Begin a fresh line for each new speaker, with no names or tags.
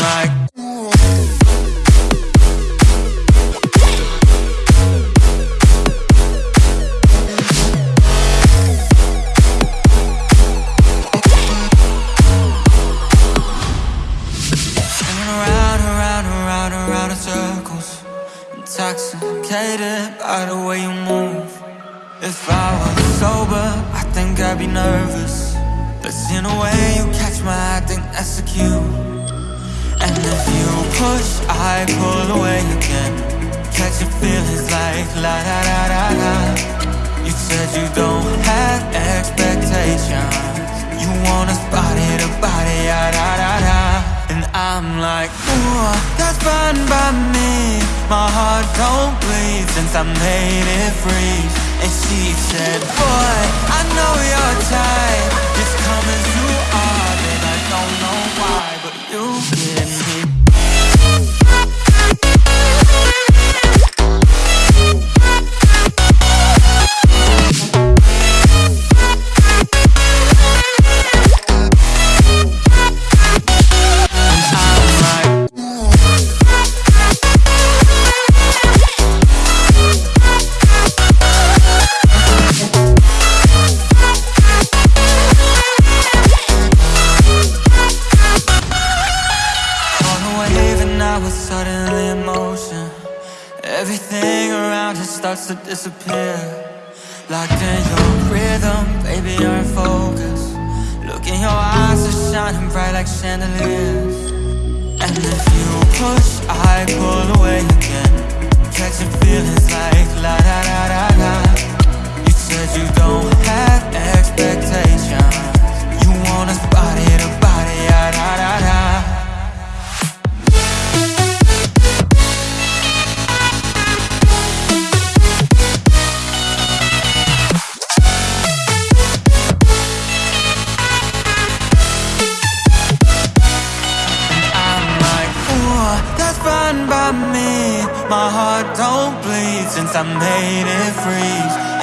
i'm intoxicated by the way you move. If I was sober, I think I'd be nervous. But in a way you catch my eye, I think I pull away again. Catching feelings like la da da da da. You said you don't have expectations. You want us body to body, ya da da da. And I'm like, ooh, that's fine by me. My heart don't bleed since I made it freeze. And she said, boy, I know your type. It's coming too hard, in motion. Everything around us starts to disappear. Locked in your rhythm, baby, you're in focus. Look in your eyes are shining bright like chandeliers. And if you push, I pull away again. Catching feelings like la da da da da. You said you don't have expectations. That's fine by me. My heart don't bleed since I made it freeze.